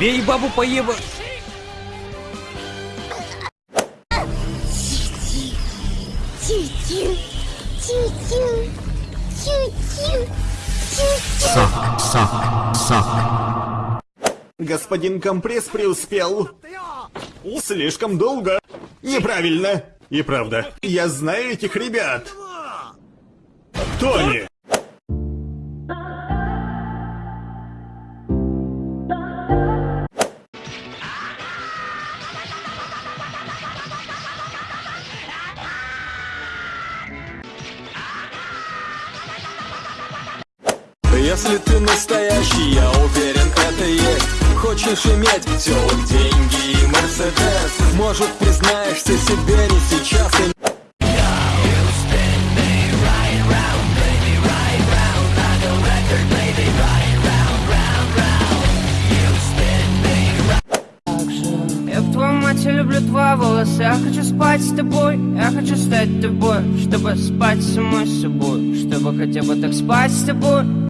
Бей бабу поеба... Сак, сак, сак. Господин компресс преуспел. Слишком долго. Неправильно. И правда. Я знаю этих ребят. Кто они? Если ты настоящий, я уверен, это есть. Хочешь иметь все, деньги и Мерседес. Может, признаешься себе не сейчас и Я люблю твои волосы Я хочу спать с тобой, я хочу стать тобой Чтобы спать самой собой Чтобы хотя бы так спать с тобой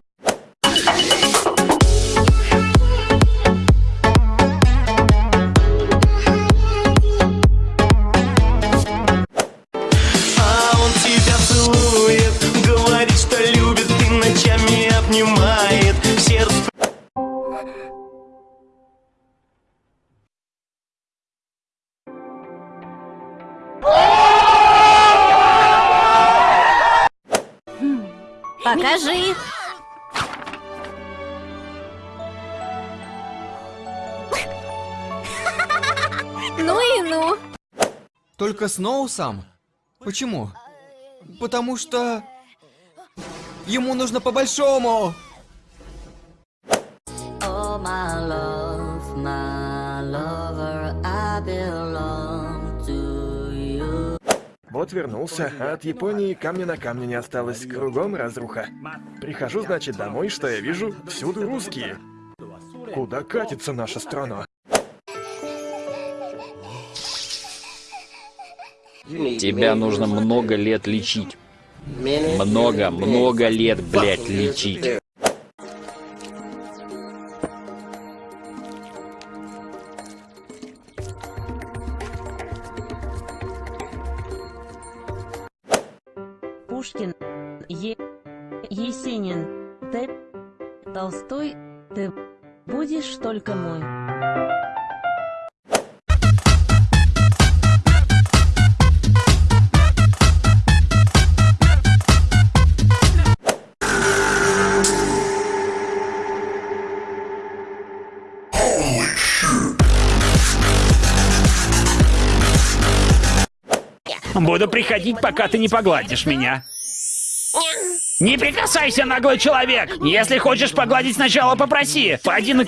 Покажи. Ну и ну. Только Сноу сам? Почему? Потому что... Ему нужно по-большому! Oh, my love, Вот вернулся, а от Японии камня на камне не осталось, кругом разруха. Прихожу, значит, домой, что я вижу? Всюду русские. Куда катится наша страна? Тебя нужно много лет лечить. Много, много лет, блядь, лечить. Будешь только мой. Буду приходить, пока ты не погладишь меня. Не прикасайся, наглый человек! Если хочешь погладить, сначала попроси. Пойди на...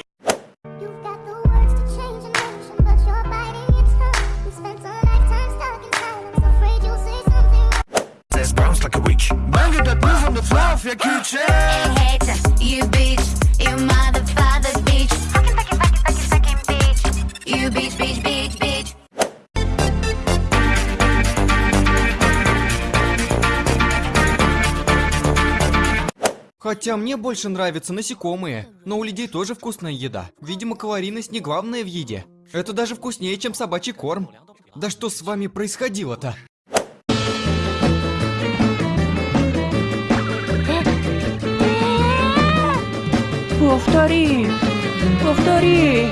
You Хотя мне больше нравятся насекомые, но у людей тоже вкусная еда. Видимо, калорийность не главное в еде. Это даже вкуснее, чем собачий корм. Да что с вами происходило-то? Повтори, повтори.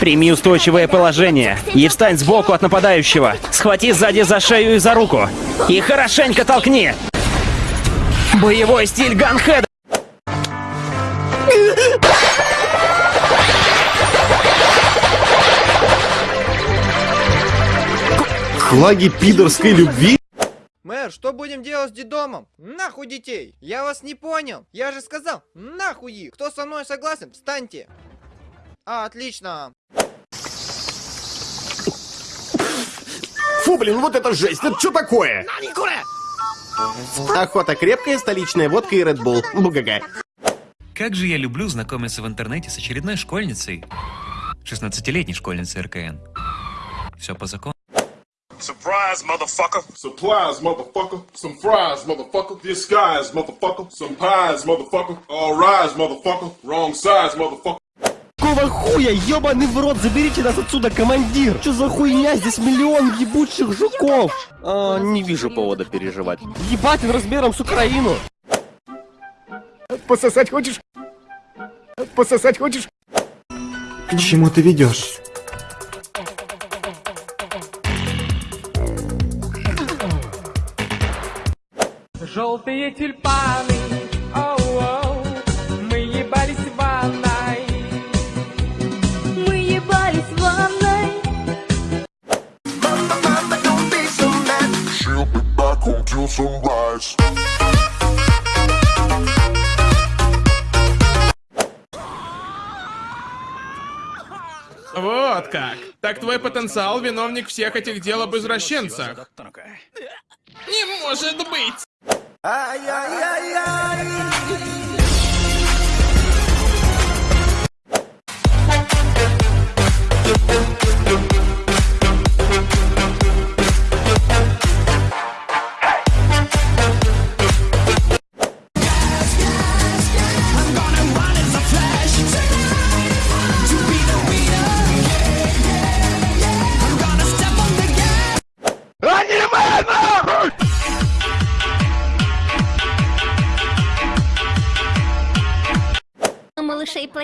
Прими устойчивое положение и встань сбоку от нападающего. Схвати сзади за шею и за руку. И хорошенько толкни. Боевой стиль Ганхеда. Флаги пидорской любви? Мэр, что будем делать с дедомом? Нахуй детей! Я вас не понял! Я же сказал, нахуй их! Кто со мной согласен, встаньте! А, отлично! Фу, блин, вот это жесть! Это что такое? Охота крепкая, столичная водка и Red Bull. Бугага. Как же я люблю знакомиться в интернете с очередной школьницей. 16-летней школьницей РКН. Все по закону. Surprise, motherfucker. Surprise, motherfucker. Some fries, motherfucker. Disguise, motherfucker. Some pies, motherfucker. All rise, motherfucker. Wrong size, motherfucker. Какого хуя? Ёбаный в рот, заберите нас отсюда, командир! Что за хуйня? Здесь миллион ебучих жуков! А, не вижу повода переживать. Ебать, он размером с Украину! Пососать хочешь? Пососать хочешь? К чему ты ведешь? Желтые тюльпаны, till sunrise. Вот как. Так твой потенциал виновник всех этих дел об извращенцах. Не может быть! Малышей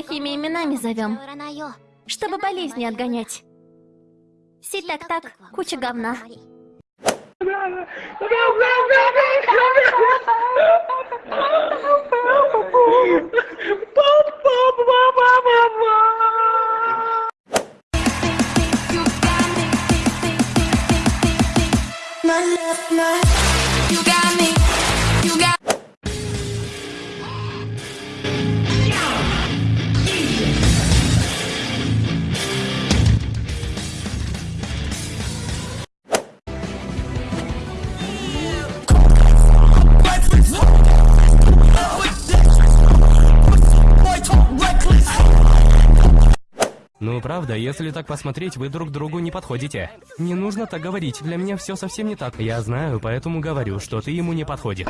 плохими именами зовем, чтобы болезни отгонять. Си-так-так, куча говна. You got Ну правда, если так посмотреть, вы друг другу не подходите. Не нужно так говорить, для меня все совсем не так. Я знаю, поэтому говорю, что ты ему не подходишь.